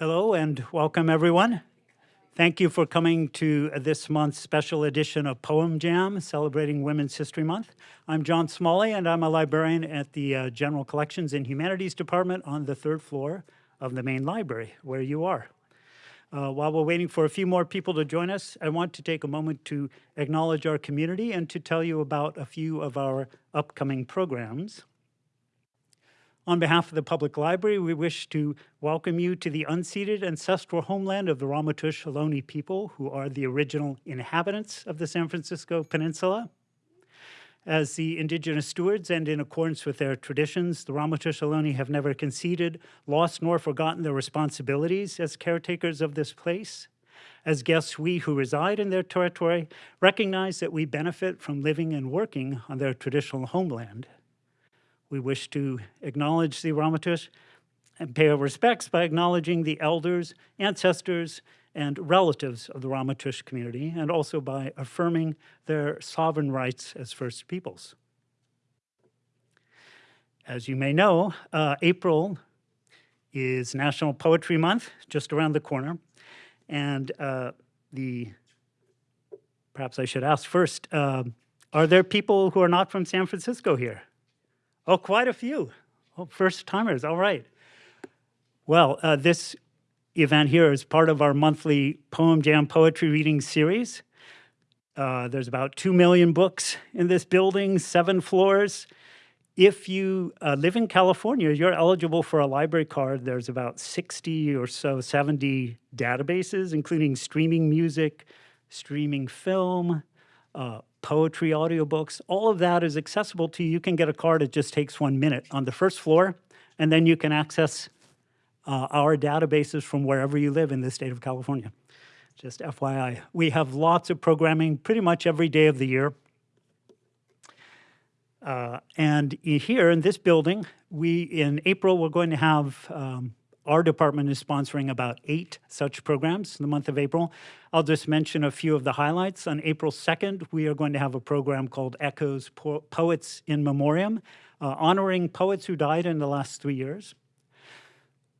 Hello and welcome everyone. Thank you for coming to this month's special edition of Poem Jam, celebrating Women's History Month. I'm John Smalley and I'm a librarian at the uh, General Collections and Humanities Department on the third floor of the main library, where you are. Uh, while we're waiting for a few more people to join us, I want to take a moment to acknowledge our community and to tell you about a few of our upcoming programs. On behalf of the Public Library, we wish to welcome you to the unceded ancestral homeland of the Ramaytush Ohlone people, who are the original inhabitants of the San Francisco Peninsula. As the indigenous stewards and in accordance with their traditions, the Ramaytush Ohlone have never conceded, lost, nor forgotten their responsibilities as caretakers of this place. As guests, we who reside in their territory recognize that we benefit from living and working on their traditional homeland. We wish to acknowledge the Ramaytush and pay our respects by acknowledging the elders, ancestors, and relatives of the Ramaytush community, and also by affirming their sovereign rights as First Peoples. As you may know, uh, April is National Poetry Month, just around the corner, and uh, the, perhaps I should ask first, uh, are there people who are not from San Francisco here? Oh, quite a few. Oh, first timers, all right. Well, uh, this event here is part of our monthly Poem Jam poetry reading series. Uh, there's about 2 million books in this building, seven floors. If you uh, live in California, you're eligible for a library card. There's about 60 or so, 70 databases, including streaming music, streaming film, uh, poetry audiobooks, all of that is accessible to you. You can get a card, it just takes one minute on the first floor, and then you can access uh, our databases from wherever you live in the state of California. Just FYI. We have lots of programming pretty much every day of the year. Uh, and here in this building, we in April, we're going to have um, our department is sponsoring about eight such programs in the month of April. I'll just mention a few of the highlights. On April 2nd, we are going to have a program called Echoes po Poets in Memoriam, uh, honoring poets who died in the last three years.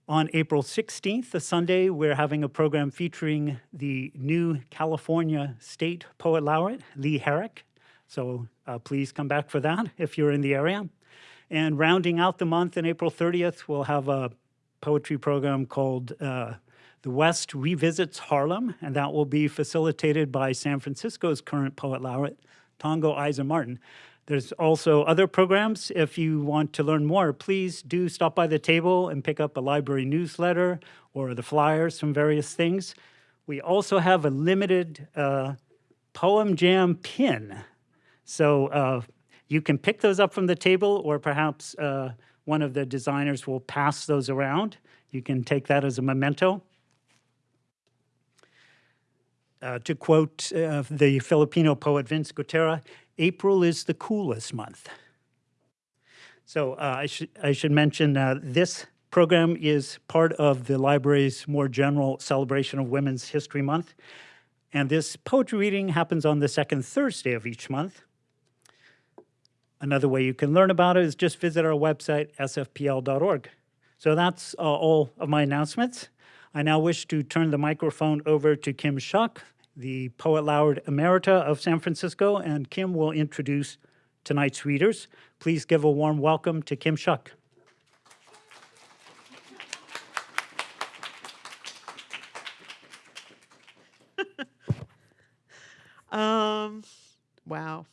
On April 16th, a Sunday, we're having a program featuring the new California State Poet Laureate, Lee Herrick. So uh, please come back for that if you're in the area. And rounding out the month on April 30th, we'll have a poetry program called uh, The West Revisits Harlem, and that will be facilitated by San Francisco's current poet laureate, Tongo Eisen-Martin. There's also other programs. If you want to learn more, please do stop by the table and pick up a library newsletter or the flyers from various things. We also have a limited uh, Poem Jam pin. So uh, you can pick those up from the table or perhaps uh, one of the designers will pass those around. You can take that as a memento. Uh, to quote uh, the Filipino poet Vince Gutierrez, April is the coolest month. So uh, I, sh I should mention uh, this program is part of the library's more general celebration of Women's History Month. And this poetry reading happens on the second Thursday of each month. Another way you can learn about it is just visit our website, sfpl.org. So that's uh, all of my announcements. I now wish to turn the microphone over to Kim Shuck, the Poet Laureate Emerita of San Francisco, and Kim will introduce tonight's readers. Please give a warm welcome to Kim Shuck. um, wow.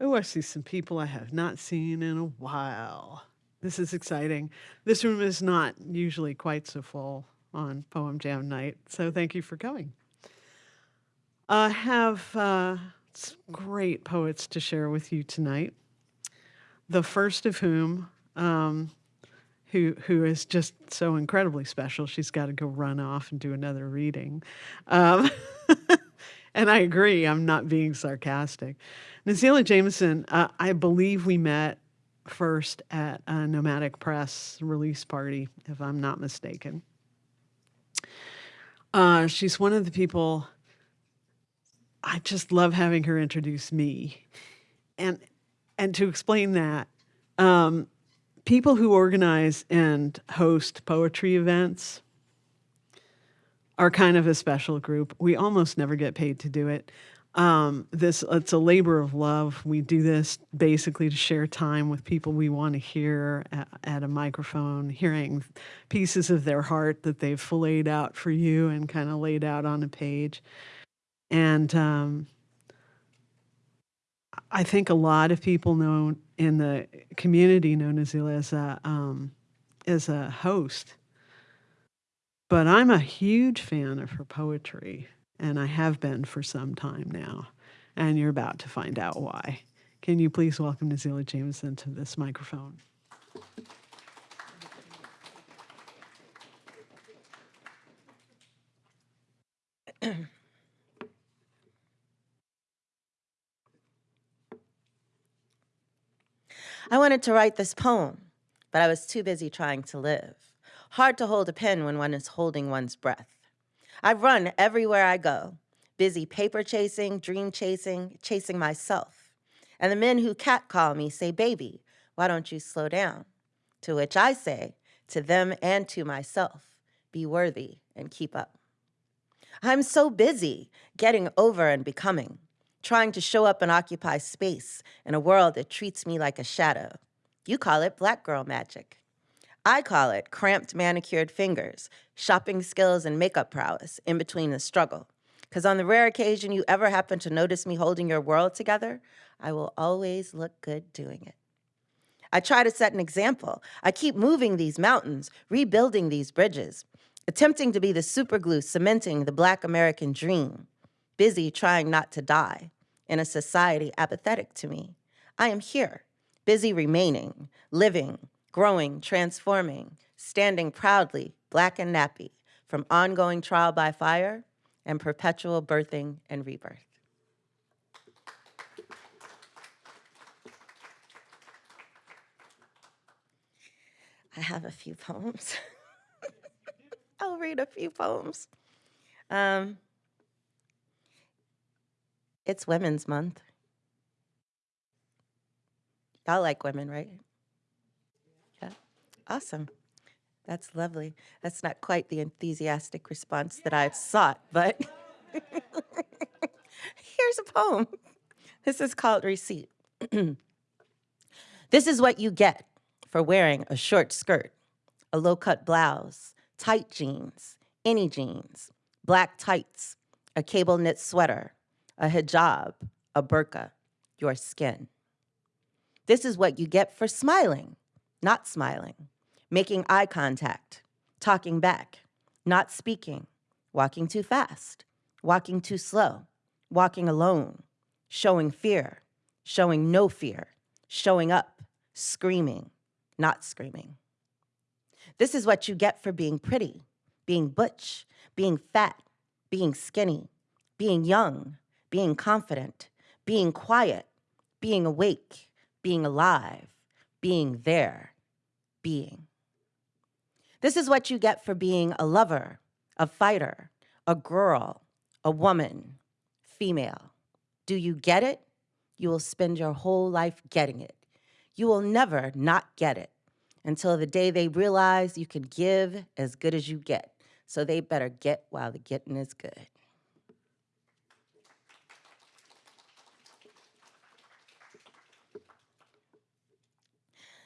Oh, I see some people I have not seen in a while. This is exciting. This room is not usually quite so full on Poem Jam night, so thank you for coming. I have uh, great poets to share with you tonight. The first of whom, um, who who is just so incredibly special, she's got to go run off and do another reading. Um, and I agree, I'm not being sarcastic. Nazelah Jamison, uh, I believe we met first at a Nomadic Press release party, if I'm not mistaken. Uh, she's one of the people I just love having her introduce me. And and to explain that, um, people who organize and host poetry events are kind of a special group. We almost never get paid to do it. Um, this it's a labor of love. We do this basically to share time with people we want to hear at, at a microphone, hearing pieces of their heart that they've laid out for you and kind of laid out on a page. And um, I think a lot of people know in the community know Nazelah as a um, as a host, but I'm a huge fan of her poetry, and I have been for some time now. And you're about to find out why. Can you please welcome Nazelah Jamison to this microphone? I wanted to write this poem, but I was too busy trying to live. Hard to hold a pen when one is holding one's breath. I run everywhere I go, busy paper chasing, dream chasing, chasing myself. And the men who catcall me say, Baby, why don't you slow down? To which I say, to them and to myself, be worthy and keep up. I'm so busy getting over and becoming trying to show up and occupy space in a world that treats me like a shadow. You call it black girl magic. I call it cramped manicured fingers, shopping skills, and makeup prowess in between the struggle. Because on the rare occasion you ever happen to notice me holding your world together, I will always look good doing it. I try to set an example. I keep moving these mountains, rebuilding these bridges, attempting to be the superglue cementing the Black American dream, busy trying not to die in a society apathetic to me. I am here, busy remaining, living, growing, transforming, standing proudly, black and nappy, from ongoing trial by fire and perpetual birthing and rebirth. I have a few poems. I'll read a few poems. Um, it's Women's Month. Y'all like women, right? Awesome. That's lovely. That's not quite the enthusiastic response that I've sought, but here's a poem. This is called Receipt. this is what you get for wearing a short skirt, a low cut blouse, tight jeans, any jeans, black tights, a cable knit sweater, a hijab, a burqa, your skin. This is what you get for smiling, not smiling, making eye contact, talking back, not speaking, walking too fast, walking too slow, walking alone, showing fear, showing no fear, showing up, screaming, not screaming. This is what you get for being pretty, being butch, being fat, being skinny, being young, being confident, being quiet, being awake, being alive, being there, being. This is what you get for being a lover, a fighter, a girl, a woman, female. Do you get it? You will spend your whole life getting it. You will never not get it until the day they realize you can give as good as you get. So they better get while the getting is good.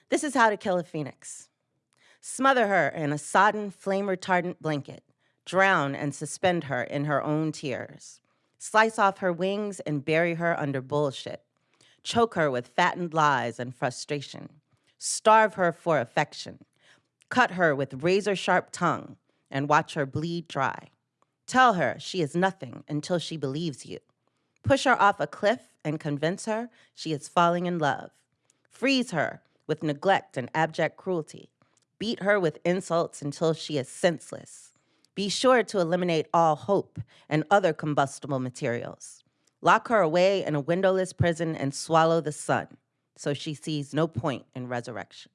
This is how to kill a phoenix. Smother her in a sodden, flame retardant blanket. Drown and suspend her in her own tears. Slice off her wings and bury her under bullshit. Choke her with fattened lies and frustration. Starve her for affection. Cut her with razor sharp tongue and watch her bleed dry. Tell her she is nothing until she believes you. Push her off a cliff and convince her she is falling in love. Freeze her with neglect and abject cruelty. Beat her with insults until she is senseless. Be sure to eliminate all hope and other combustible materials. Lock her away in a windowless prison and swallow the sun so she sees no point in resurrection.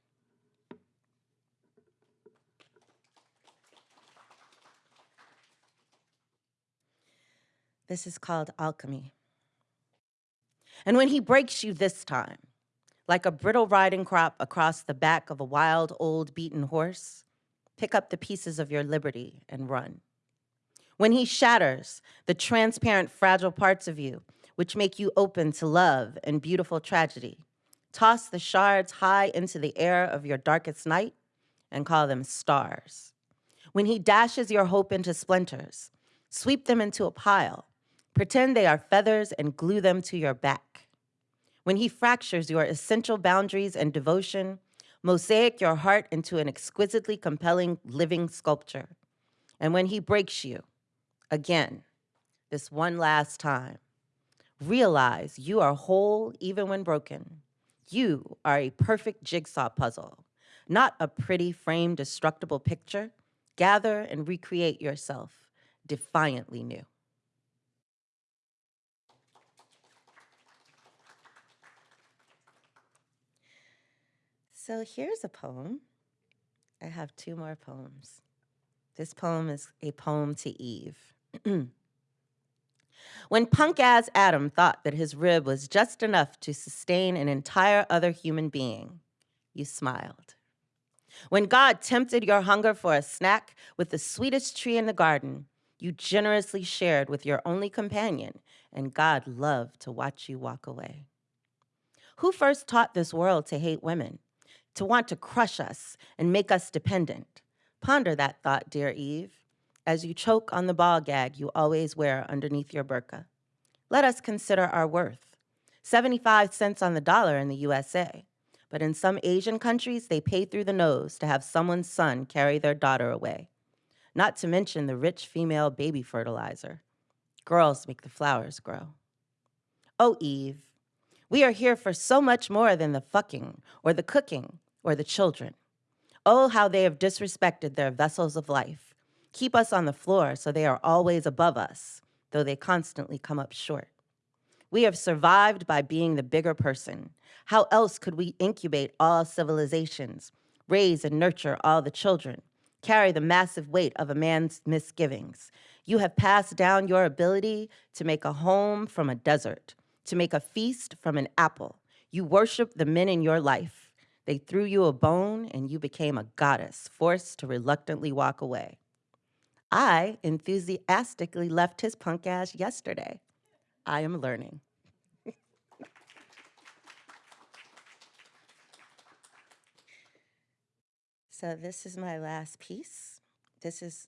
This is called alchemy. And when he breaks you this time, Like a brittle riding crop across the back of a wild, old, beaten horse, pick up the pieces of your liberty and run. When he shatters the transparent, fragile parts of you, which make you open to love and beautiful tragedy, toss the shards high into the air of your darkest night and call them stars. When he dashes your hope into splinters, sweep them into a pile, pretend they are feathers and glue them to your back. When he fractures your essential boundaries and devotion, mosaic your heart into an exquisitely compelling living sculpture. And when he breaks you, again, this one last time, realize you are whole even when broken. You are a perfect jigsaw puzzle, not a pretty framed destructible picture. Gather and recreate yourself defiantly new. So here's a poem. I have two more poems. This poem is a poem to Eve. when punk ass Adam thought that his rib was just enough to sustain an entire other human being, you smiled. When God tempted your hunger for a snack with the sweetest tree in the garden, you generously shared with your only companion, and God loved to watch you walk away. Who first taught this world to hate women, to want to crush us and make us dependent? Ponder that thought, dear Eve, as you choke on the ball gag you always wear underneath your burqa. Let us consider our worth. 75 cents on the dollar in the USA. But in some Asian countries, they pay through the nose to have someone's son carry their daughter away. Not to mention the rich female baby fertilizer. Girls make the flowers grow. Oh, Eve, we are here for so much more than the fucking or the cooking or the children. Oh, how they have disrespected their vessels of life. Keep us on the floor so they are always above us, though they constantly come up short. We have survived by being the bigger person. How else could we incubate all civilizations, raise and nurture all the children, carry the massive weight of a man's misgivings? You have passed down your ability to make a home from a desert, to make a feast from an apple. You worship the men in your life. They threw you a bone and you became a goddess, forced to reluctantly walk away. I enthusiastically left his punk ass yesterday. I am learning. so this is my last piece. This is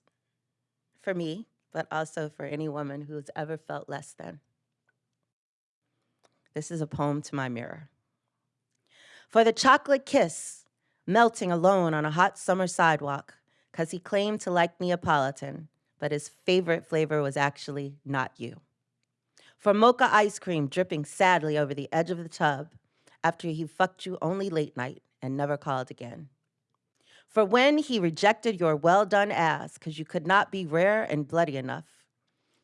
for me, but also for any woman who's ever felt less than. This is a poem to my mirror. For the chocolate kiss, melting alone on a hot summer sidewalk, because he claimed to like Neapolitan, but his favorite flavor was actually not you for mocha ice cream dripping sadly over the edge of the tub after he fucked you only late night and never called again. For when he rejected your well done ass because you could not be rare and bloody enough.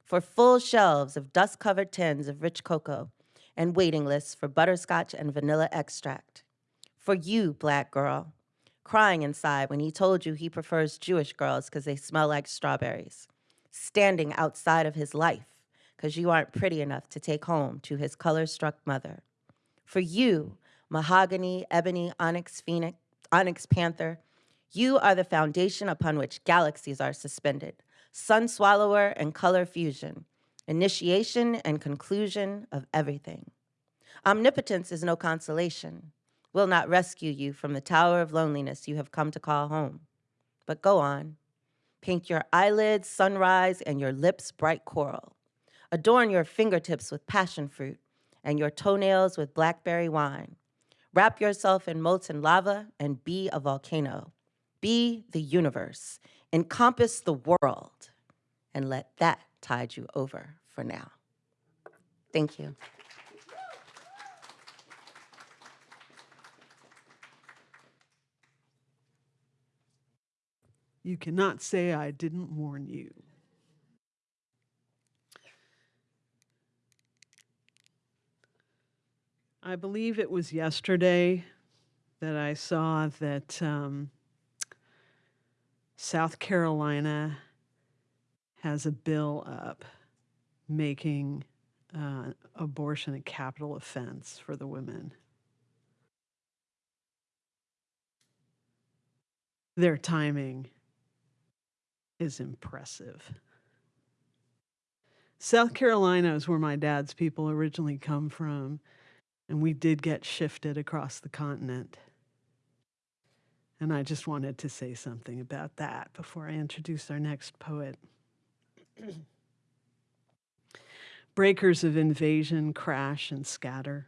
For full shelves of dust covered tins of rich cocoa and waiting lists for butterscotch and vanilla extract. For you, black girl, crying inside when he told you he prefers Jewish girls because they smell like strawberries, standing outside of his life because you aren't pretty enough to take home to his color-struck mother. For you, mahogany, ebony, onyx phoenix, onyx panther, you are the foundation upon which galaxies are suspended, sun swallower and color fusion, initiation and conclusion of everything. Omnipotence is no consolation, will not rescue you from the tower of loneliness you have come to call home. But go on, paint your eyelids sunrise and your lips bright coral. Adorn your fingertips with passion fruit and your toenails with blackberry wine. Wrap yourself in molten lava and be a volcano. Be the universe. Encompass the world and let that tide you over for now. Thank you. You cannot say, I didn't warn you. I believe it was yesterday that I saw that um, South Carolina has a bill up making uh, abortion a capital offense for the women. Their timing is impressive. South Carolina is where my dad's people originally come from, and we did get shifted across the continent. And I just wanted to say something about that before I introduce our next poet. Breakers of invasion crash and scatter.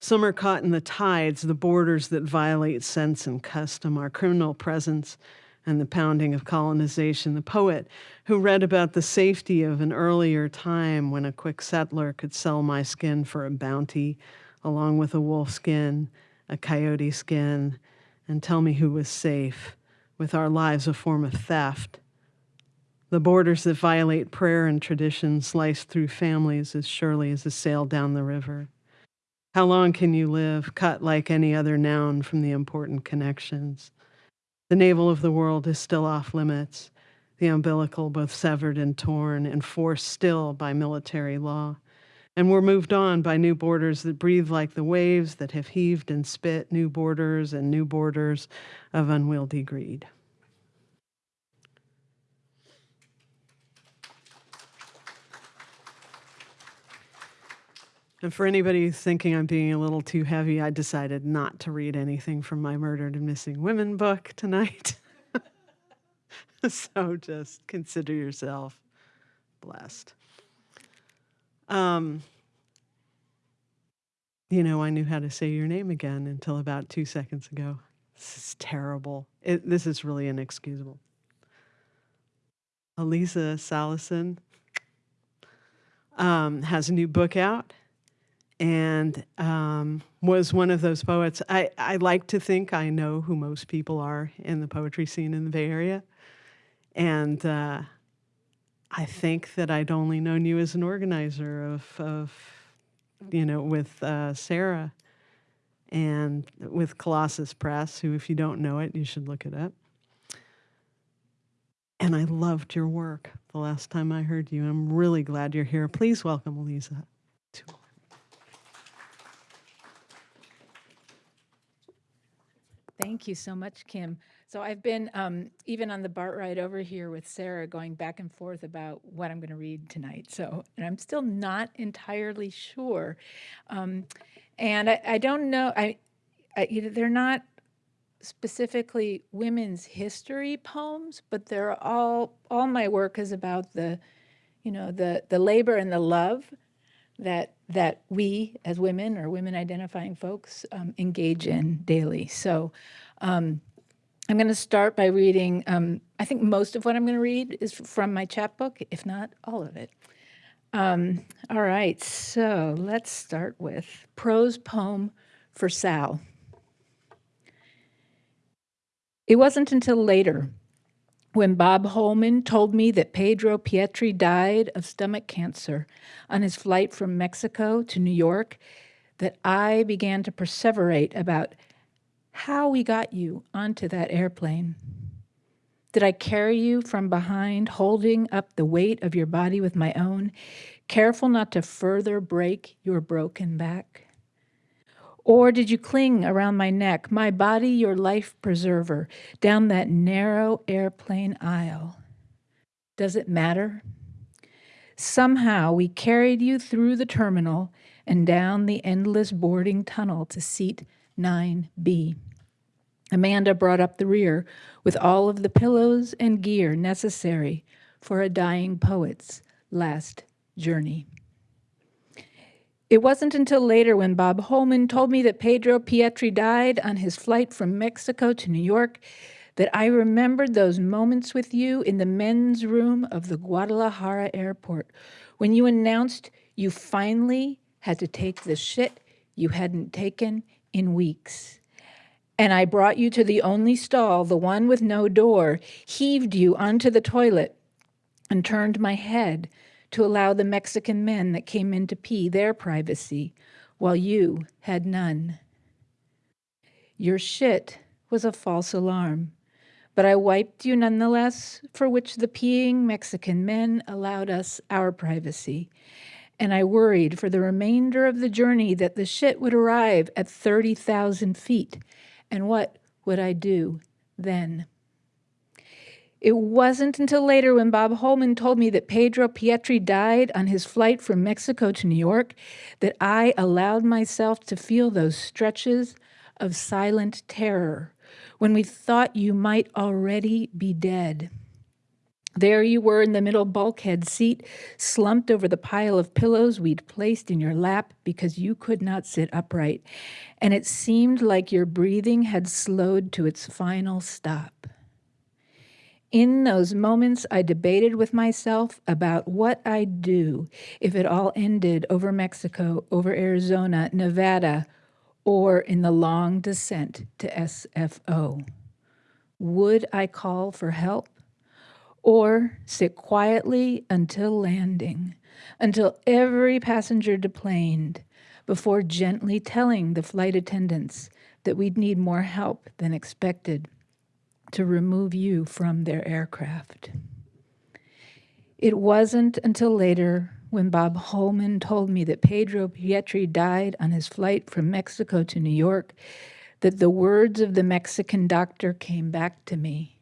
Some are caught in the tides, the borders that violate sense and custom, our criminal presence, and the pounding of colonization. The poet who read about the safety of an earlier time when a quick settler could sell my skin for a bounty, along with a wolf skin, a coyote skin, and tell me who was safe, with our lives a form of theft. The borders that violate prayer and tradition slice through families as surely as a sail down the river. How long can you live, cut like any other noun from the important connections? The navel of the world is still off limits, the umbilical both severed and torn, and forced still by military law. And we're moved on by new borders that breathe like the waves that have heaved and spit, new borders and new borders of unwieldy greed. And for anybody thinking I'm being a little too heavy, I decided not to read anything from my Murdered and Missing Women book tonight. so just consider yourself blessed. Um, you know, I knew how to say your name again until about two seconds ago. This is terrible. It, this is really inexcusable. Elisa Salison um, has a new book out and um, was one of those poets. I, I like to think I know who most people are in the poetry scene in the Bay Area. And uh, I think that I'd only known you as an organizer of, of you know, with uh, Sarah and with Colossus Press, who, if you don't know it, you should look it up. And I loved your work the last time I heard you. I'm really glad you're here. Please welcome Elisa. Thank you so much, Kim. So I've been, um, even on the BART ride over here with Sarah, going back and forth about what I'm going to read tonight. So, and I'm still not entirely sure. Um, and I, I don't know, I, I, you know, they're not specifically women's history poems, but they're all, all my work is about the, you know, the, the labor and the love that that we as women or women identifying folks um, engage in daily. So um, I'm going to start by reading. Um, I think most of what I'm going to read is from my chapbook, if not all of it. Um, all right, so let's start with prose poem for Sal. It wasn't until later when Bob Holman told me that Pedro Pietri died of stomach cancer on his flight from Mexico to New York, that I began to perseverate about how we got you onto that airplane. Did I carry you from behind, holding up the weight of your body with my own, careful not to further break your broken back? Or did you cling around my neck, my body your life preserver, down that narrow airplane aisle? Does it matter? Somehow we carried you through the terminal and down the endless boarding tunnel to seat 9B. Amanda brought up the rear with all of the pillows and gear necessary for a dying poet's last journey. It wasn't until later when Bob Holman told me that Pedro Pietri died on his flight from Mexico to New York that I remembered those moments with you in the men's room of the Guadalajara airport when you announced you finally had to take the shit you hadn't taken in weeks. And I brought you to the only stall, the one with no door, heaved you onto the toilet, and turned my head to allow the Mexican men that came in to pee their privacy, while you had none. Your shit was a false alarm, but I wiped you nonetheless, for which the peeing Mexican men allowed us our privacy. And I worried for the remainder of the journey that the shit would arrive at 30,000 feet. And what would I do then? It wasn't until later when Bob Holman told me that Pedro Pietri died on his flight from Mexico to New York that I allowed myself to feel those stretches of silent terror when we thought you might already be dead. There you were in the middle bulkhead seat, slumped over the pile of pillows we'd placed in your lap because you could not sit upright, and it seemed like your breathing had slowed to its final stop. In those moments, I debated with myself about what I'd do if it all ended over Mexico, over Arizona, Nevada, or in the long descent to SFO. Would I call for help? Or sit quietly until landing, until every passenger deplaned, before gently telling the flight attendants that we'd need more help than expected to remove you from their aircraft. It wasn't until later when Bob Holman told me that Pedro Pietri died on his flight from Mexico to New York that the words of the Mexican doctor came back to me.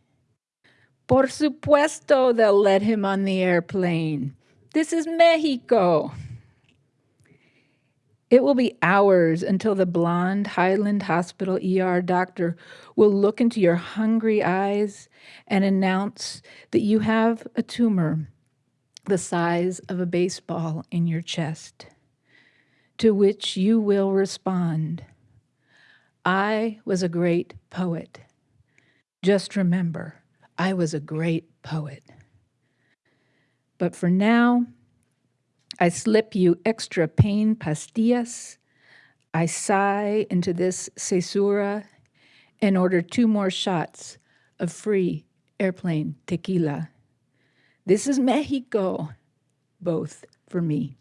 Por supuesto, they'll let him on the airplane. This is Mexico. It will be hours until the blonde Highland Hospital ER doctor will look into your hungry eyes and announce that you have a tumor the size of a baseball in your chest, to which you will respond, I was a great poet. Just remember, I was a great poet. But for now, I slip you extra pain pastillas. I sigh into this cesura and order two more shots of free airplane tequila. This is Mexico, both for me.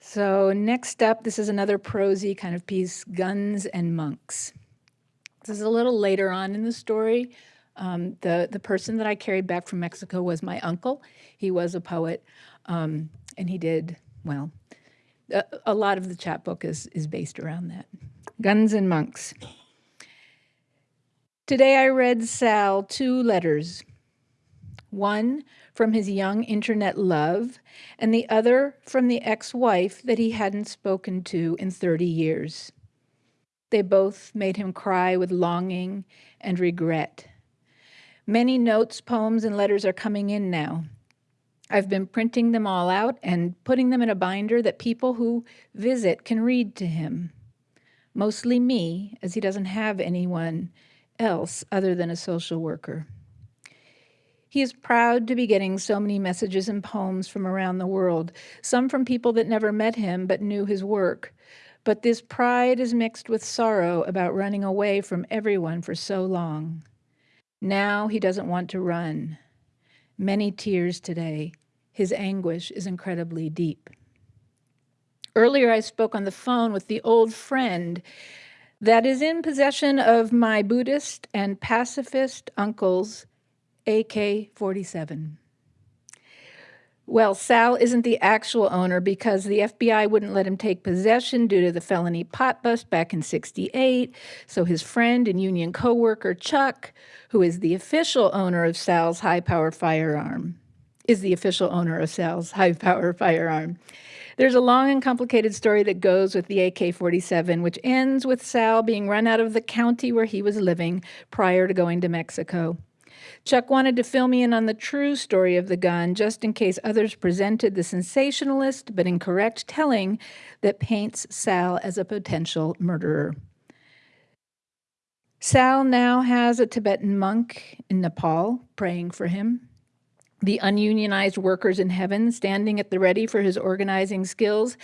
So next up, this is another prosy kind of piece, Guns and Monks. This is a little later on in the story. Um, the, the person that I carried back from Mexico was my uncle. He was a poet, um, and he did, well, a, a lot of the chapbook is, is based around that. Guns and Monks. Today I read Sal two letters. One from his young internet love, and the other from the ex-wife that he hadn't spoken to in 30 years. They both made him cry with longing and regret. Many notes, poems, and letters are coming in now. I've been printing them all out and putting them in a binder that people who visit can read to him. Mostly me, as he doesn't have anyone else other than a social worker. He is proud to be getting so many messages and poems from around the world, some from people that never met him but knew his work. But this pride is mixed with sorrow about running away from everyone for so long. Now he doesn't want to run. Many tears today. His anguish is incredibly deep. Earlier, I spoke on the phone with the old friend that is in possession of my Buddhist and pacifist uncle's AK-47. Well, Sal isn't the actual owner because the FBI wouldn't let him take possession due to the felony pot bust back in 68. So his friend and union coworker Chuck, who is the official owner of Sal's high-power firearm, is the official owner of Sal's high-power firearm. There's a long and complicated story that goes with the AK-47, which ends with Sal being run out of the county where he was living prior to going to Mexico. Chuck wanted to fill me in on the true story of the gun, just in case others presented the sensationalist but incorrect telling that paints Sal as a potential murderer. Sal now has a Tibetan monk in Nepal praying for him, the ununionized workers in heaven standing at the ready for his organizing skills,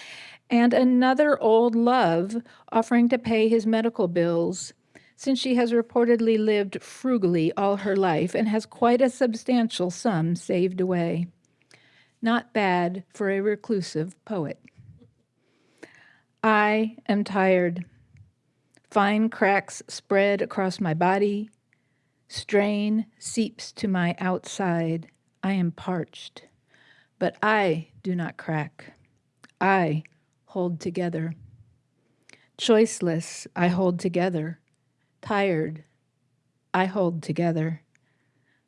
and another old love offering to pay his medical bills since she has reportedly lived frugally all her life and has quite a substantial sum saved away. Not bad for a reclusive poet. I am tired. Fine cracks spread across my body. Strain seeps to my outside. I am parched. But I do not crack. I hold together. Choiceless, I hold together. Tired, I hold together.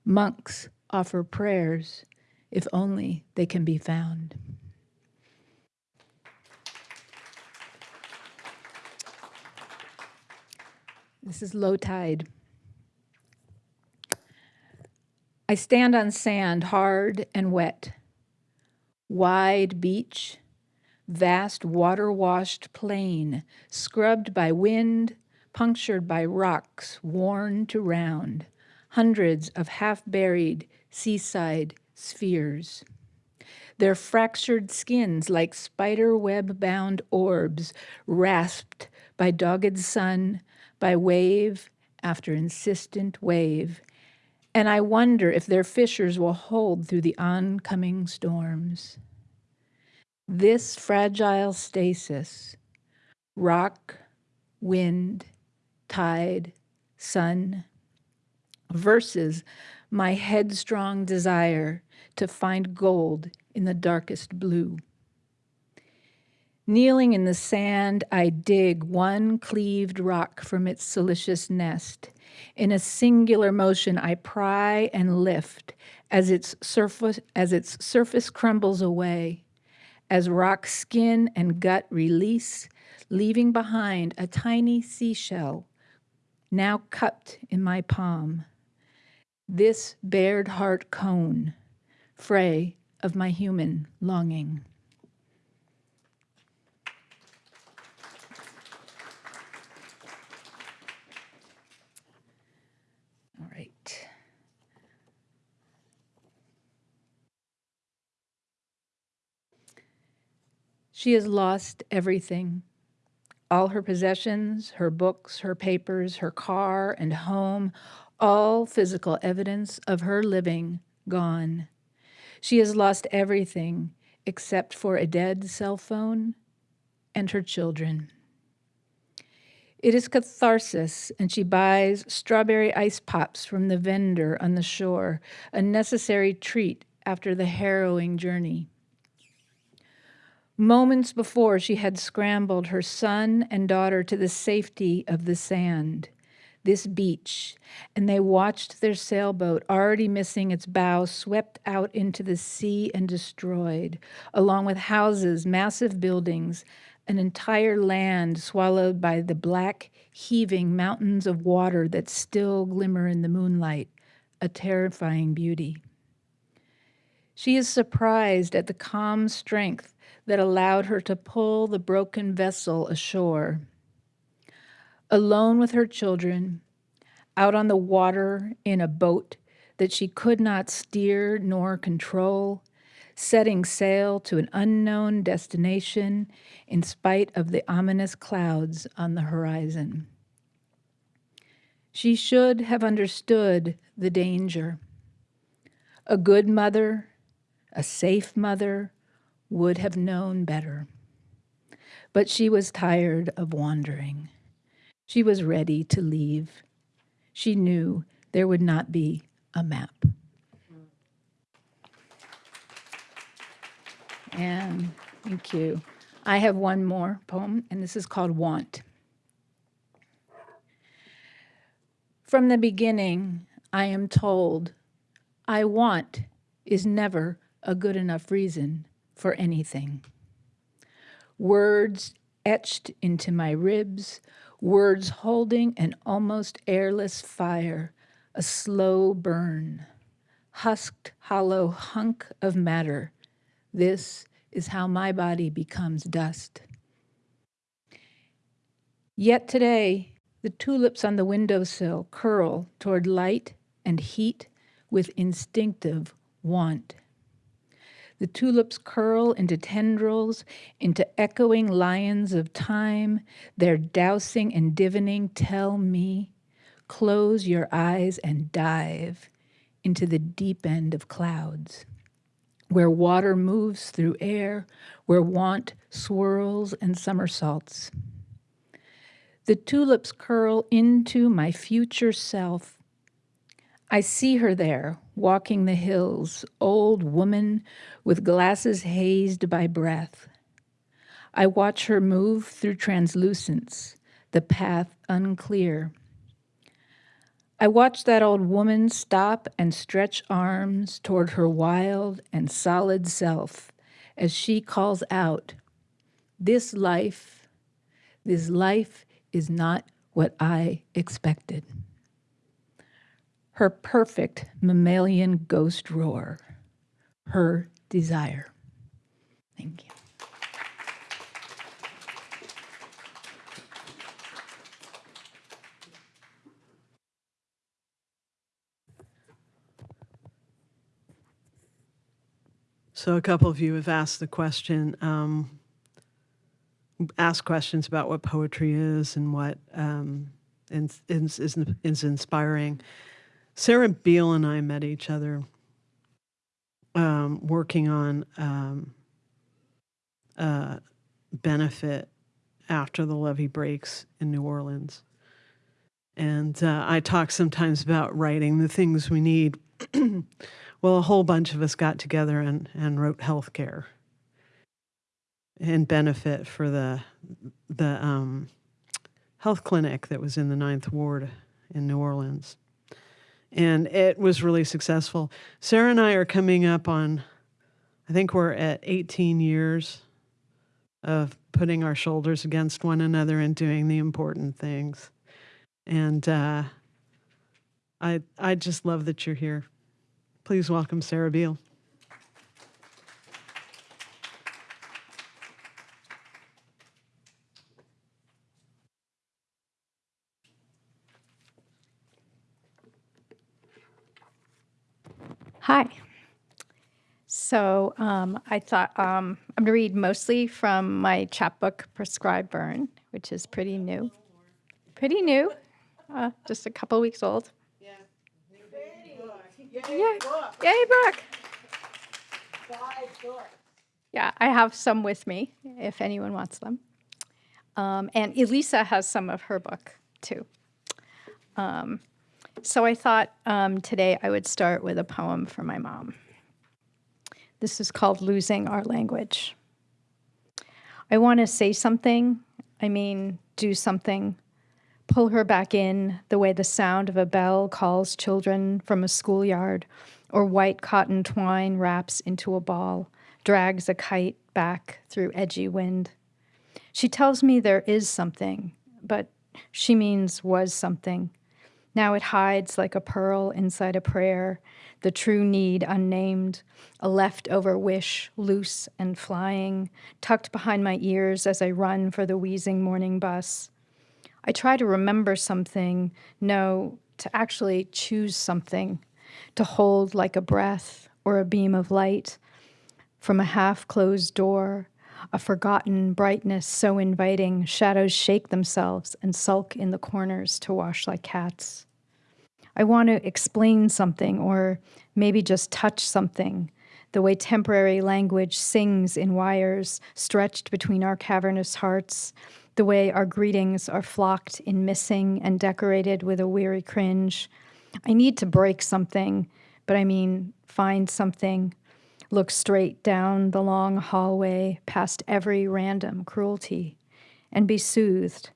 Monks offer prayers, if only they can be found. This is low tide. I stand on sand, hard and wet. Wide beach, vast water washed plain, scrubbed by wind, punctured by rocks worn to round, hundreds of half buried seaside spheres. Their fractured skins like spider web bound orbs, rasped by dogged sun, by wave after insistent wave. And I wonder if their fissures will hold through the oncoming storms. This fragile stasis, rock, wind, tide, sun, versus my headstrong desire to find gold in the darkest blue. Kneeling in the sand, I dig one cleaved rock from its silicious nest. In a singular motion, I pry and lift as its surface, as its surface crumbles away, as rock skin and gut release, leaving behind a tiny seashell, now cupped in my palm. This bared heart cone, fray of my human longing. All right. She has lost everything all her possessions, her books, her papers, her car and home, all physical evidence of her living gone. She has lost everything except for a dead cell phone and her children. It is catharsis, and she buys strawberry ice pops from the vendor on the shore, a necessary treat after the harrowing journey. Moments before, she had scrambled her son and daughter to the safety of the sand, this beach, and they watched their sailboat, already missing its bow, swept out into the sea and destroyed, along with houses, massive buildings, an entire land swallowed by the black, heaving mountains of water that still glimmer in the moonlight, a terrifying beauty. She is surprised at the calm strength that allowed her to pull the broken vessel ashore. Alone with her children, out on the water in a boat that she could not steer nor control, setting sail to an unknown destination in spite of the ominous clouds on the horizon. She should have understood the danger. A good mother, a safe mother, would have known better. But she was tired of wandering. She was ready to leave. She knew there would not be a map. And thank you. I have one more poem, and this is called Want. From the beginning, I am told I want is never a good enough reason for anything. Words etched into my ribs, words holding an almost airless fire, a slow burn, husked, hollow hunk of matter. This is how my body becomes dust. Yet today, the tulips on the windowsill curl toward light and heat with instinctive want. The tulips curl into tendrils, into echoing lions of time. Their dousing and divining tell me, close your eyes and dive into the deep end of clouds, where water moves through air, where want swirls and somersaults. The tulips curl into my future self. I see her there, walking the hills, old woman with glasses hazed by breath. I watch her move through translucence, the path unclear. I watch that old woman stop and stretch arms toward her wild and solid self as she calls out, This life, this life is not what I expected. Her perfect mammalian ghost roar, her desire. Thank you. So a couple of you have asked the question, um, asked questions about what poetry is and what um, is, is, is, is inspiring. Sarah Beal and I met each other um, working on um, a benefit after the levee breaks in New Orleans. And uh, I talk sometimes about writing the things we need. well, a whole bunch of us got together and, and wrote healthcare and benefit for the the um, health clinic that was in the Ninth Ward in New Orleans, and it was really successful. Sarah and I are coming up on, I think we're at 18 years of putting our shoulders against one another and doing the important things. And uh, I I just love that you're here. Please welcome Sarah Beal. Hi. So um, I thought um, I'm going to read mostly from my chapbook, Prescribed Burn, which is pretty new. Pretty new, uh, just a couple weeks old. Yeah. Yay, Yay book. Yeah, I have some with me if anyone wants them. Um, and Elisa has some of her book too. Um, so I thought um, today I would start with a poem for my mom. This is called Losing Our Language. I want to say something, I mean, do something, pull her back in the way the sound of a bell calls children from a schoolyard, or white cotton twine wraps into a ball, drags a kite back through edgy wind. She tells me there is something, but she means was something. Now it hides like a pearl inside a prayer, the true need unnamed, a leftover wish loose and flying, tucked behind my ears as I run for the wheezing morning bus. I try to remember something, no, to actually choose something, to hold like a breath or a beam of light from a half closed door, a forgotten brightness so inviting, shadows shake themselves and sulk in the corners to wash like cats. I want to explain something or maybe just touch something, the way temporary language sings in wires stretched between our cavernous hearts, the way our greetings are flocked in missing and decorated with a weary cringe. I need to break something, but I mean, find something, look straight down the long hallway past every random cruelty, and be soothed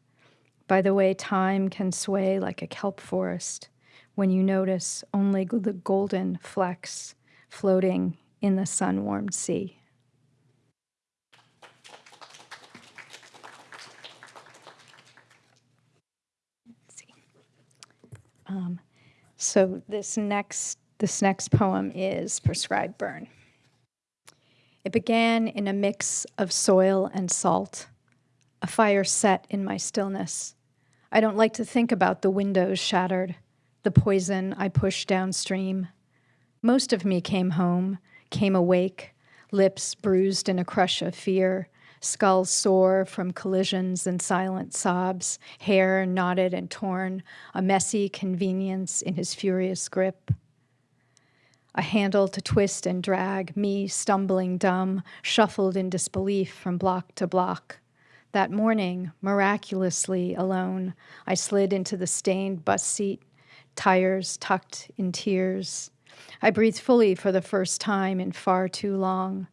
by the way time can sway like a kelp forest when you notice only the golden flecks floating in the sun warmed sea. Um, so this next this next poem is Prescribed Burn. It began in a mix of soil and salt. A fire set in my stillness. I don't like to think about the windows shattered the poison I pushed downstream. Most of me came home, came awake, lips bruised in a crush of fear, skull sore from collisions and silent sobs, hair knotted and torn, a messy convenience in his furious grip. A handle to twist and drag, me stumbling dumb, shuffled in disbelief from block to block. That morning, miraculously alone, I slid into the stained bus seat tires tucked in tears. I breathed fully for the first time in far too long.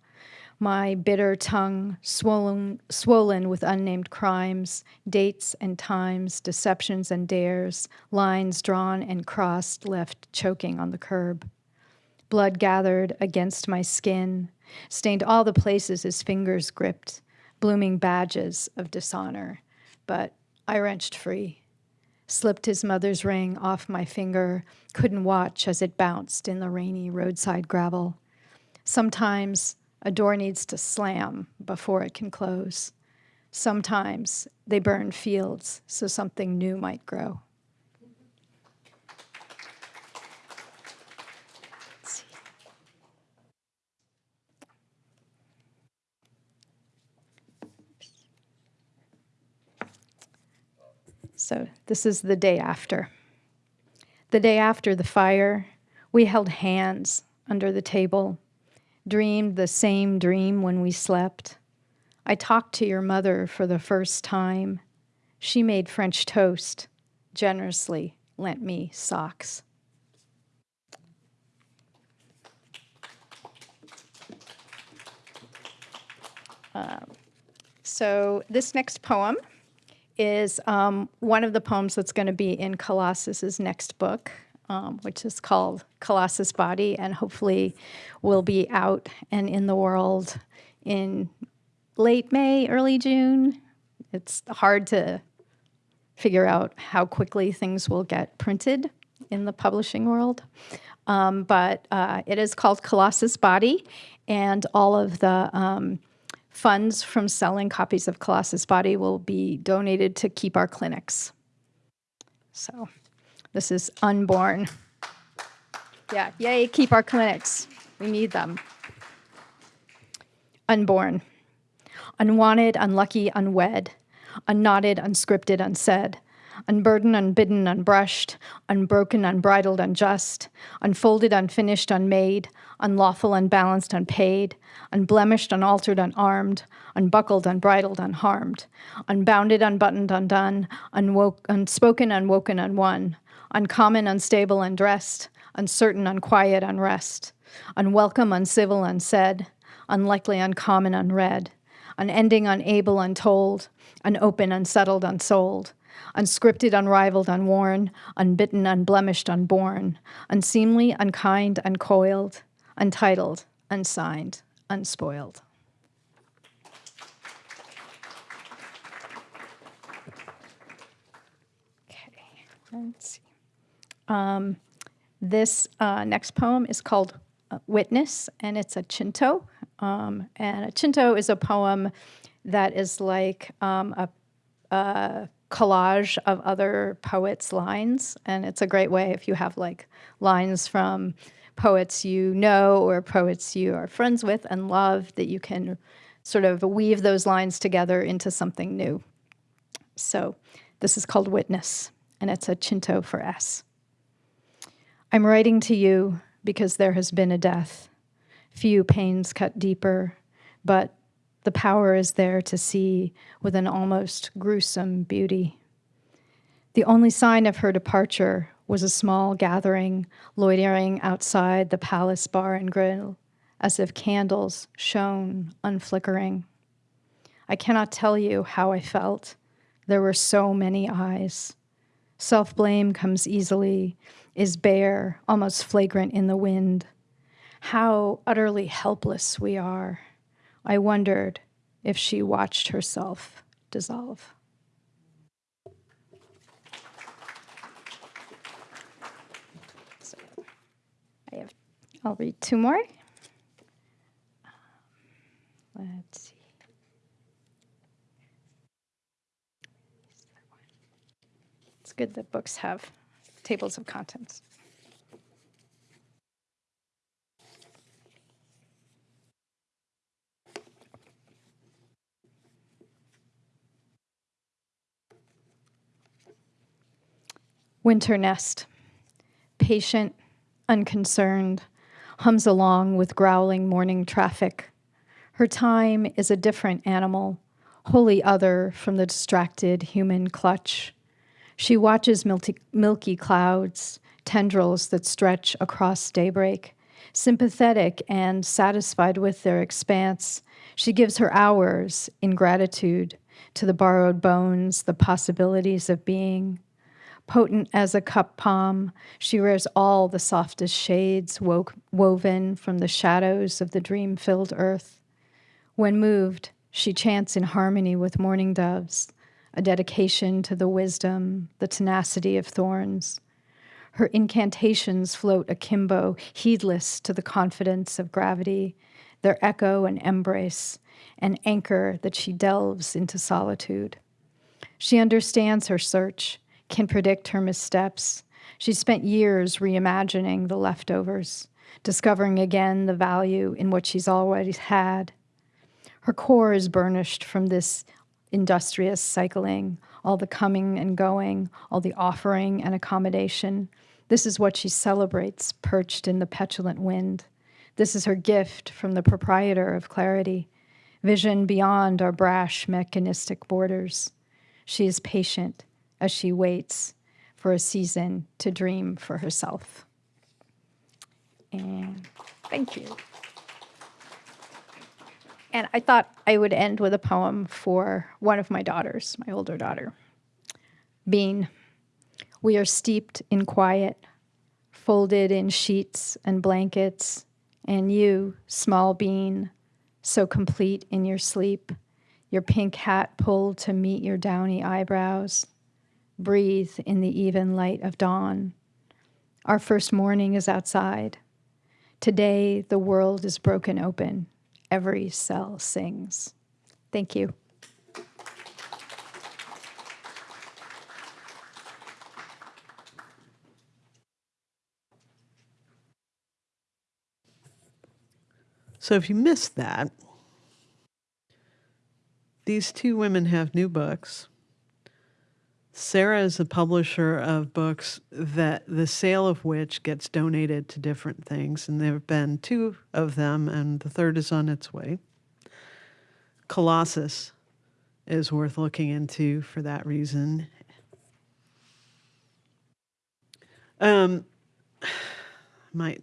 my bitter tongue swollen, swollen with unnamed crimes, dates and times, deceptions and dares, lines drawn and crossed, left choking on the curb. Blood gathered against my skin, stained all the places his fingers gripped, blooming badges of dishonor. But I wrenched free, slipped his mother's ring off my finger, couldn't watch as it bounced in the rainy roadside gravel. Sometimes a door needs to slam before it can close. Sometimes they burn fields so something new might grow. So this is the day after. The day after the fire, we held hands under the table, dreamed the same dream when we slept. I talked to your mother for the first time. She made French toast, generously lent me socks. Um, so this next poem is um, one of the poems that's going to be in Colossus's next book, um, which is called Colossus Body, and hopefully will be out and in the world in late May, early June. It's hard to figure out how quickly things will get printed in the publishing world. Um, but uh, it is called Colossus Body, and all of the um, funds from selling copies of Colossus Body will be donated to keep our clinics. So this is unborn. Yeah, yay, keep our clinics. We need them. Unborn. Unwanted, unlucky, unwed. Unknotted, unscripted, unsaid unburdened, unbidden, unbrushed, unbroken, unbridled, unjust, unfolded, unfinished, unmade, unlawful, unbalanced, unpaid, unblemished, unaltered, unarmed, unbuckled, unbridled, unharmed, unbounded, unbuttoned, undone, unwoke, unspoken, unwoken, unwon, uncommon, unstable, undressed, uncertain, unquiet, unrest, unwelcome, uncivil, unsaid, unlikely, uncommon, unread, unending, unable, untold, unopen, unsettled, unsold, unscripted, unrivaled, unworn, unbitten, unblemished, unborn, unseemly, unkind, uncoiled, untitled, unsigned, unspoiled. Okay, let's see. Um, this uh, next poem is called uh, Witness, and it's a cento. Um, and a cento is a poem that is like um, a, a collage of other poets' lines. And it's a great way if you have like lines from poets you know or poets you are friends with and love that you can sort of weave those lines together into something new. So this is called Witness, and it's a cento for S. I'm writing to you because there has been a death. Few pains cut deeper, but the power is there to see with an almost gruesome beauty. The only sign of her departure was a small gathering loitering outside the palace bar and grill, as if candles shone unflickering. I cannot tell you how I felt. There were so many eyes. Self blame comes easily, is bare, almost flagrant in the wind. How utterly helpless we are. I wondered if she watched herself dissolve. So I have, I'll read two more. Um, let's see. It's good that books have tables of contents. Winter nest, patient, unconcerned, hums along with growling morning traffic. Her time is a different animal, wholly other from the distracted human clutch. She watches milky, milky clouds, tendrils that stretch across daybreak, Sympathetic and satisfied with their expanse, she gives her hours in gratitude to the borrowed bones, the possibilities of being. Potent as a cup palm, she wears all the softest shades wo- woven from the shadows of the dream filled earth. When moved, she chants in harmony with mourning doves, a dedication to the wisdom, the tenacity of thorns. Her incantations float akimbo, heedless to the confidence of gravity, their echo and embrace, an anchor that she delves into solitude. She understands her search, can predict her missteps. She spent years reimagining the leftovers, discovering again the value in what she's already had. Her core is burnished from this industrious cycling, all the coming and going, all the offering and accommodation. This is what she celebrates, perched in the petulant wind. This is her gift from the proprietor of clarity, vision beyond our brash mechanistic borders. She is patient as she waits for a season to dream for herself. And thank you. And I thought I would end with a poem for one of my daughters, my older daughter. Bean, we are steeped in quiet, folded in sheets and blankets, and you, small bean, so complete in your sleep, your pink hat pulled to meet your downy eyebrows. Breathe in the even light of dawn. Our first morning is outside. Today, the world is broken open. Every cell sings. Thank you. So if you missed that, these two women have new books. Sarah is a publisher of books that the sale of which gets donated to different things, and there have been two of them, and the third is on its way. Colossus is worth looking into for that reason. Um, might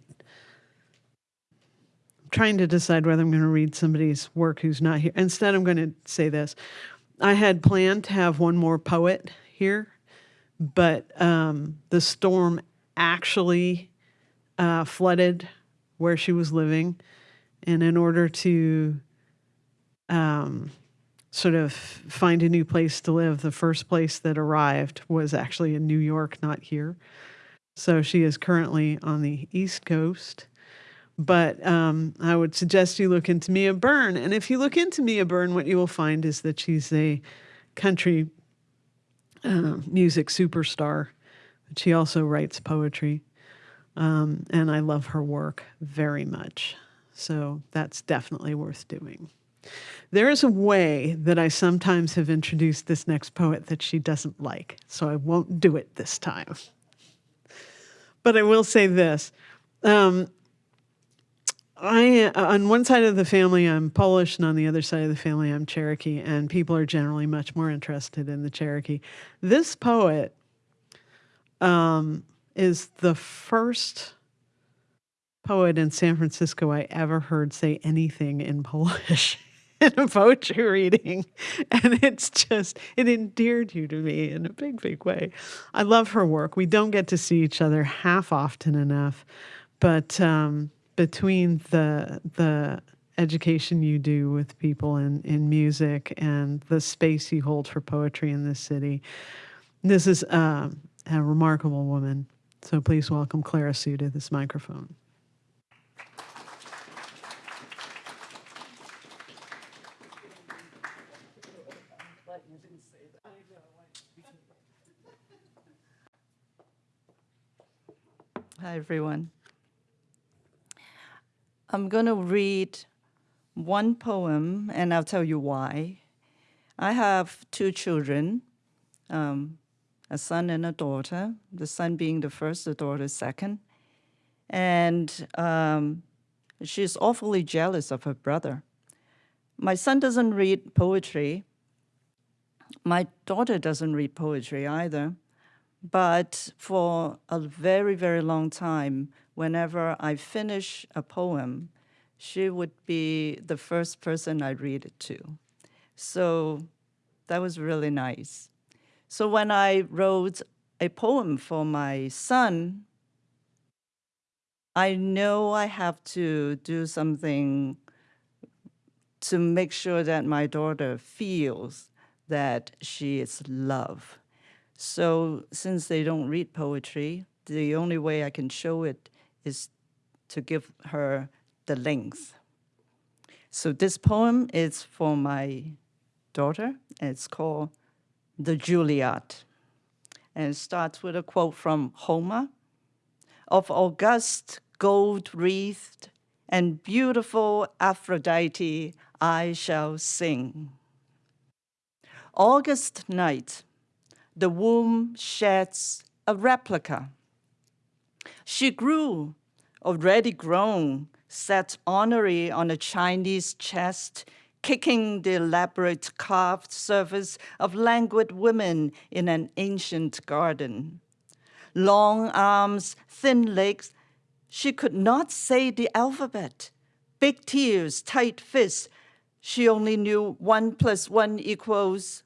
I'm trying to decide whether I'm going to read somebody's work who's not here. Instead, I'm going to say this. I had planned to have one more poet here, but um, the storm actually uh, flooded where she was living. And in order to um, sort of find a new place to live, the first place that arrived was actually in New York, not here. So she is currently on the East Coast. But um, I would suggest you look into Mia Byrne. And if you look into Mia Byrne, what you will find is that she's a country uh, music superstar. But she also writes poetry. Um, and I love her work very much. So that's definitely worth doing. There is a way that I sometimes have introduced this next poet that she doesn't like, so I won't do it this time. But I will say this. Um, I on one side of the family I'm Polish and on the other side of the family I'm Cherokee and people are generally much more interested in the Cherokee. This poet um, is the first poet in San Francisco I ever heard say anything in Polish in a poetry reading and it's just it endeared you to me in a big big way. I love her work. We don't get to see each other half often enough, but um, between the the education you do with people in, in music and the space you hold for poetry in this city. This is um, a remarkable woman. So please welcome Clara Hsu to this microphone. Hi, everyone. I'm going to read one poem, and I'll tell you why. I have two children, um, a son and a daughter, the son being the first, the daughter second. And um, she's awfully jealous of her brother. My son doesn't read poetry. My daughter doesn't read poetry either. But for a very, very long time, whenever I finish a poem, she would be the first person I read it to. So that was really nice. So when I wrote a poem for my son, I know I have to do something to make sure that my daughter feels that she is loved. So since they don't read poetry, the only way I can show it is to give her the length. So this poem is for my daughter. It's called The Juliet. And it starts with a quote from Homer. Of august gold wreathed and beautiful Aphrodite I shall sing. August night, the womb sheds a replica. She grew, already grown, sat honorary on a Chinese chest, kicking the elaborate carved surface of languid women in an ancient garden. Long arms, thin legs, she could not say the alphabet. Big tears, tight fists, she only knew one plus one equals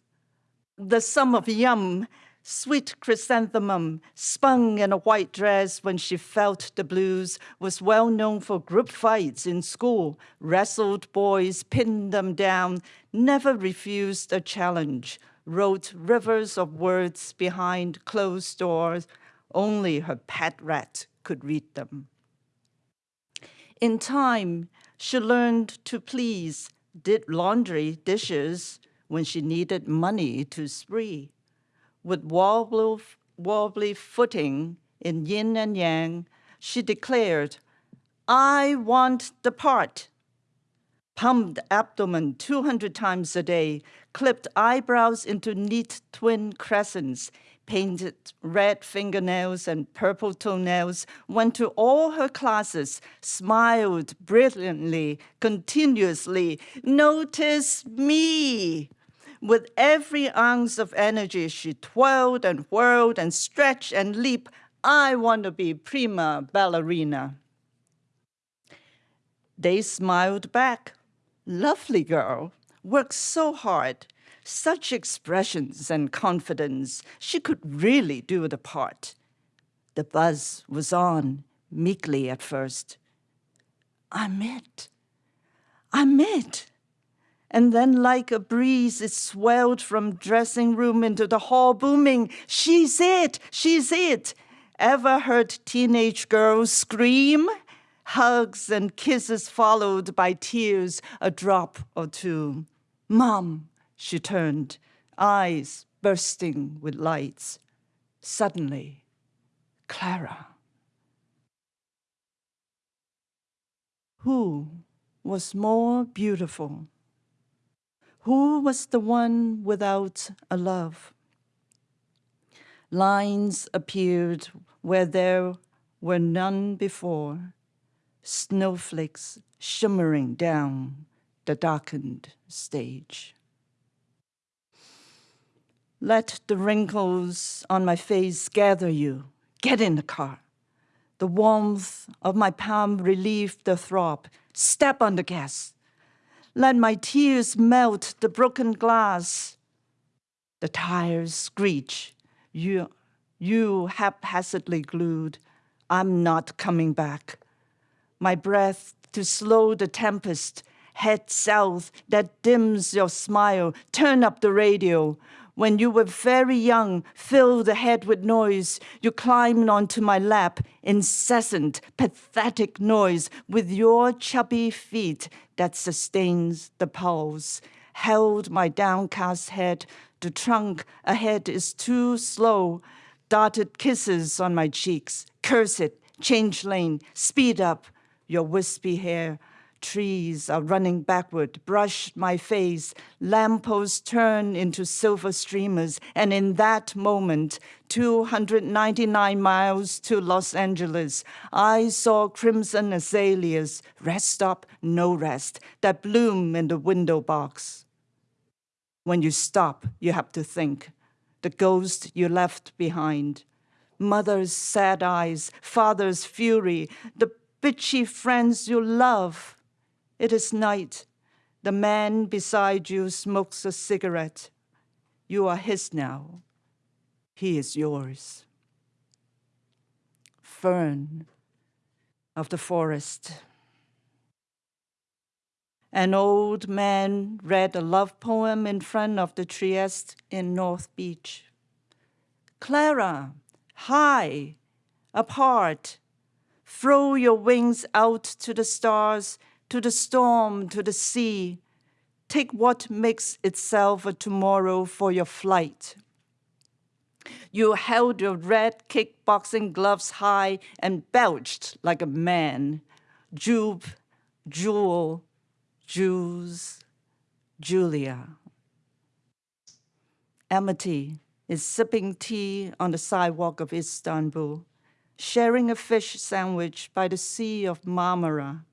the sum of yum, sweet chrysanthemum, spun in a white dress when she felt the blues, was well known for group fights in school, wrestled boys, pinned them down, never refused a challenge, wrote rivers of words behind closed doors. Only her pet rat could read them. In time, she learned to please, did laundry, dishes, when she needed money to spree. With wobbly, wobbly footing in yin and yang, she declared, I want the part. Pumped abdomen 200 times a day, clipped eyebrows into neat twin crescents, painted red fingernails and purple toenails, went to all her classes, smiled brilliantly, continuously, notice me. With every ounce of energy, she twirled and whirled and stretched and leaped. I want to be prima ballerina. They smiled back. Lovely girl, worked so hard, such expressions and confidence. She could really do the part. The buzz was on, meekly at first. I'm it. I'm it. And then, like a breeze, it swelled from dressing room into the hall, booming, She's it! She's it! Ever heard teenage girls scream? Hugs and kisses followed by tears, a drop or two. Mom, she turned, eyes bursting with lights. Suddenly, Clara. Who was more beautiful? Who was the one without a love? Lines appeared where there were none before, snowflakes shimmering down the darkened stage. Let the wrinkles on my face gather you. Get in the car. The warmth of my palm relieved the throb. Step on the gas. Let my tears melt the broken glass. The tires screech. You, you haphazardly glued. I'm not coming back. My breath to slow the tempest. Head south that dims your smile. Turn up the radio. When you were very young, fill the head with noise. You climbed onto my lap, incessant, pathetic noise, with your chubby feet that sustains the pulse. Held my downcast head, the trunk ahead is too slow. Darted kisses on my cheeks. Curse it, change lane, speed up. Your wispy hair Trees are running backward, brush my face, lampposts turn into silver streamers, and in that moment, 299 miles to Los Angeles, I saw crimson azaleas, rest stop, no rest, that bloom in the window box. When you stop, you have to think, the ghost you left behind, mother's sad eyes, father's fury, the bitchy friends you love. It is night. The man beside you smokes a cigarette. You are his now. He is yours. Fern of the forest. An old man read a love poem in front of the Trieste in North Beach. Clara, high, apart, throw your wings out to the stars, to the storm, to the sea. Take what makes itself a tomorrow for your flight. You held your red kickboxing gloves high and belched like a man. Jube, Jewel, Jews, Julia. Amity is sipping tea on the sidewalk of Istanbul, sharing a fish sandwich by the Sea of Marmara,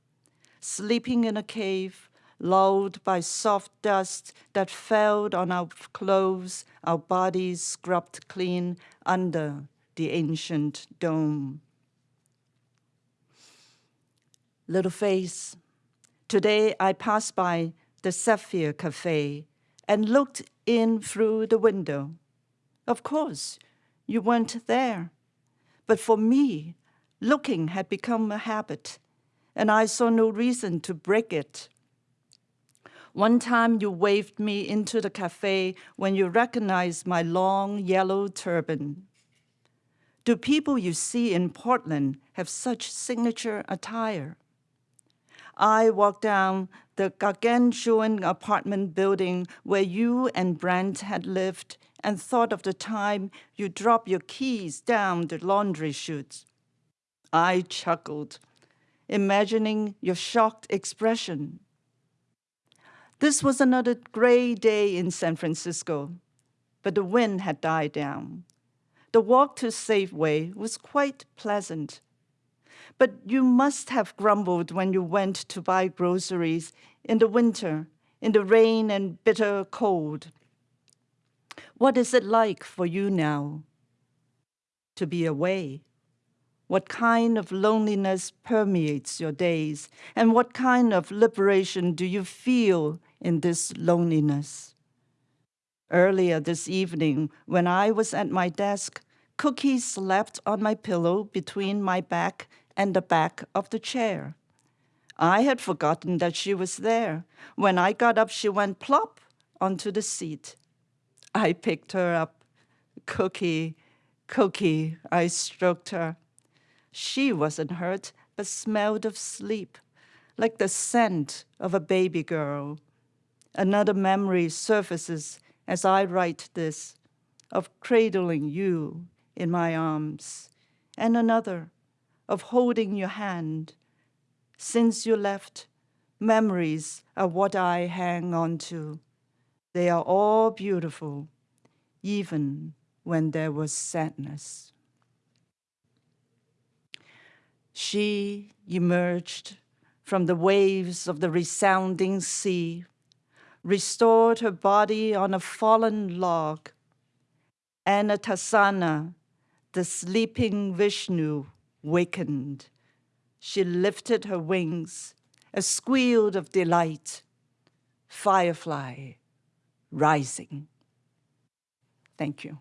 sleeping in a cave, lulled by soft dust that fell on our clothes, our bodies scrubbed clean under the ancient dome. Little face, today I passed by the Sapphire Cafe and looked in through the window. Of course, you weren't there. But for me, looking had become a habit, and I saw no reason to break it. One time you waved me into the cafe when you recognized my long yellow turban. Do people you see in Portland have such signature attire? I walked down the gargantuan apartment building where you and Brent had lived and thought of the time you dropped your keys down the laundry chute. I chuckled, imagining your shocked expression. This was another gray day in San Francisco, but the wind had died down. The walk to Safeway was quite pleasant. But you must have grumbled when you went to buy groceries in the winter, in the rain and bitter cold. What is it like for you now to be away? What kind of loneliness permeates your days? And what kind of liberation do you feel in this loneliness? Earlier this evening, when I was at my desk, Cookie slept on my pillow between my back and the back of the chair. I had forgotten that she was there. When I got up, she went plop onto the seat. I picked her up. Cookie, Cookie, I stroked her. She wasn't hurt, but smelled of sleep, like the scent of a baby girl. Another memory surfaces as I write this, of cradling you in my arms, and another of holding your hand. Since you left, memories are what I hang on to. They are all beautiful, even when there was sadness. She emerged from the waves of the resounding sea, restored her body on a fallen log. Anantasana, the sleeping Vishnu, wakened. She lifted her wings, a squeal of delight. Firefly rising. Thank you.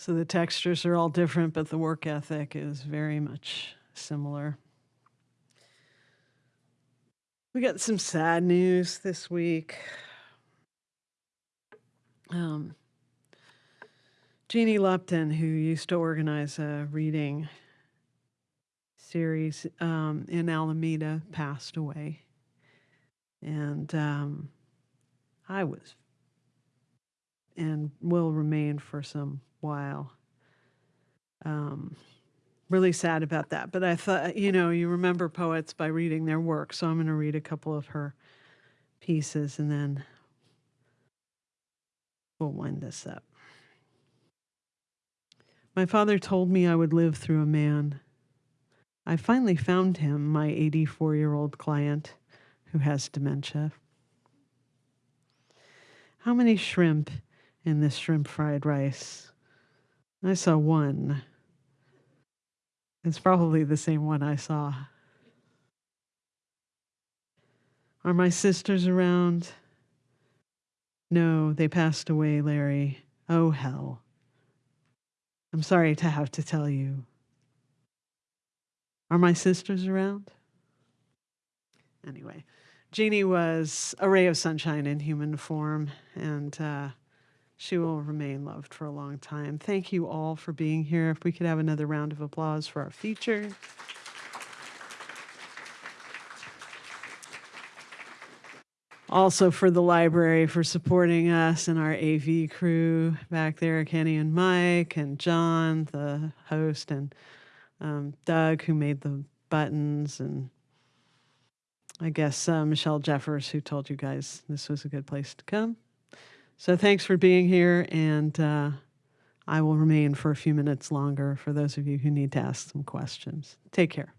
So the textures are all different, but the work ethic is very much similar. We got some sad news this week. Um, Jeannie Lupton, who used to organize a reading series um, in Alameda, passed away. And um, I was and will remain for some while. Um, really sad about that. But I thought, you know, you remember poets by reading their work. So I'm going to read a couple of her pieces and then we'll wind this up. My father told me I would live through a man. I finally found him, my 84 year old client who has dementia. How many shrimp in this shrimp fried rice? I saw one. It's probably the same one I saw. Are my sisters around? No, they passed away, Larry. Oh, hell. I'm sorry to have to tell you. Are my sisters around? Anyway, Jeannie was a ray of sunshine in human form, and uh, she will remain loved for a long time. Thank you all for being here. If we could have another round of applause for our feature. Also for the library for supporting us and our AV crew back there, Kenny and Mike and John, the host, and um, Doug, who made the buttons, and I guess uh, Michelle Jeffers, who told you guys this was a good place to come. So thanks for being here, and uh, I will remain for a few minutes longer for those of you who need to ask some questions. Take care.